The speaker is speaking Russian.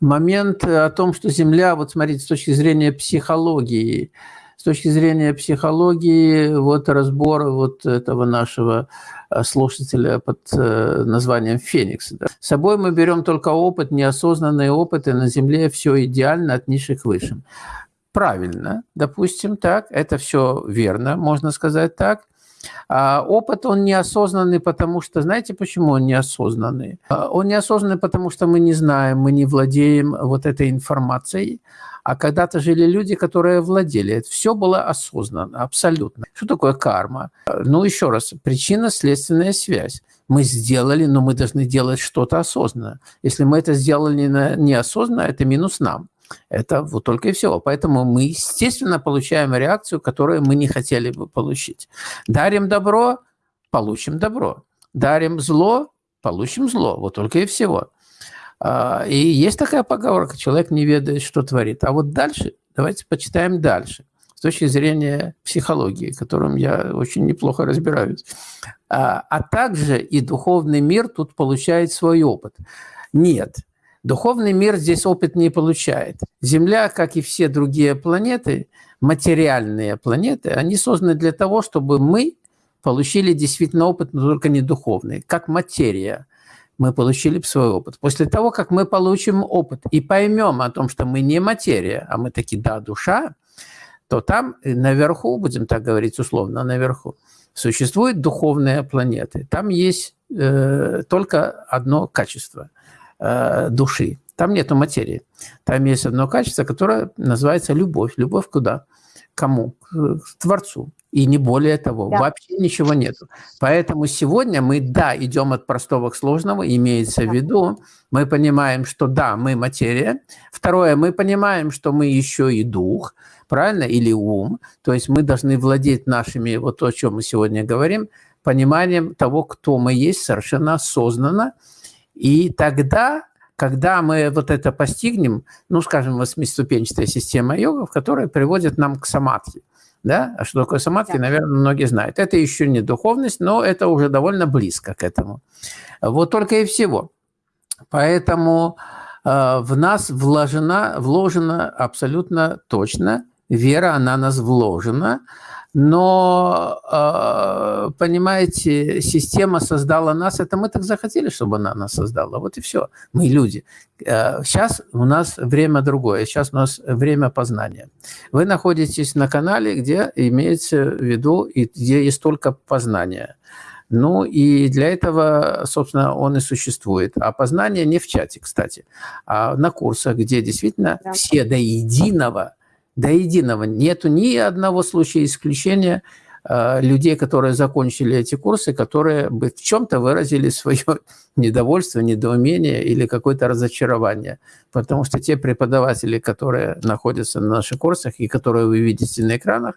момент о том, что Земля, вот смотрите, с точки зрения психологии, с точки зрения психологии, вот разбор вот этого нашего э, слушателя под э, названием «Феникс». Да. С собой мы берем только опыт, неосознанные опыты, на Земле все идеально от низших к высшим. Правильно, допустим, так, это все верно, можно сказать так. А опыт, он неосознанный, потому что, знаете, почему он неосознанный? А, он неосознанный, потому что мы не знаем, мы не владеем вот этой информацией, а когда-то жили люди, которые владели. Все было осознанно, абсолютно. Что такое карма? Ну, еще раз, причинно-следственная связь. Мы сделали, но мы должны делать что-то осознанно. Если мы это сделали неосознанно, это минус нам. Это вот только и всего. Поэтому мы, естественно, получаем реакцию, которую мы не хотели бы получить. Дарим добро – получим добро. Дарим зло – получим зло. Вот только и всего. А, и есть такая поговорка, человек не ведает, что творит. А вот дальше, давайте почитаем дальше, с точки зрения психологии, которым я очень неплохо разбираюсь. А, а также и духовный мир тут получает свой опыт. Нет, духовный мир здесь опыт не получает. Земля, как и все другие планеты, материальные планеты, они созданы для того, чтобы мы получили действительно опыт, но только не духовный, как материя – мы получили свой опыт. После того, как мы получим опыт и поймем о том, что мы не материя, а мы таки, да, душа, то там наверху, будем так говорить условно, наверху, существуют духовные планеты. Там есть э, только одно качество э, души. Там нету материи. Там есть одно качество, которое называется любовь. Любовь куда? Кому? К Творцу и не более того. Да. Вообще ничего нет. Поэтому сегодня мы, да, идем от простого к сложному, имеется да. в виду, мы понимаем, что да, мы материя. Второе, мы понимаем, что мы еще и дух, правильно, или ум. То есть мы должны владеть нашими, вот то, о чем мы сегодня говорим, пониманием того, кто мы есть, совершенно осознанно. И тогда когда мы вот это постигнем, ну, скажем, восьмиступенчатая система йогов, которая приводит нам к самадхи. Да? А что такое самадхи, да. наверное, многие знают. Это еще не духовность, но это уже довольно близко к этому. Вот только и всего. Поэтому э, в нас вложена, вложена абсолютно точно вера, она нас вложена, но, а, понимаете, система создала нас, это мы так захотели, чтобы она нас создала, вот и все, мы люди. Сейчас а, у нас время другое, сейчас у нас время познания. Вы находитесь на канале, где имеется в виду, и где есть только познание. Ну и для этого, собственно, он и существует. А познание не в чате, кстати, а на курсах, где действительно да. все до единого – до единого. Нету ни одного случая исключения э, людей, которые закончили эти курсы, которые бы в чем-то выразили свое недовольство, недоумение или какое-то разочарование. Потому что те преподаватели, которые находятся на наших курсах и которые вы видите на экранах,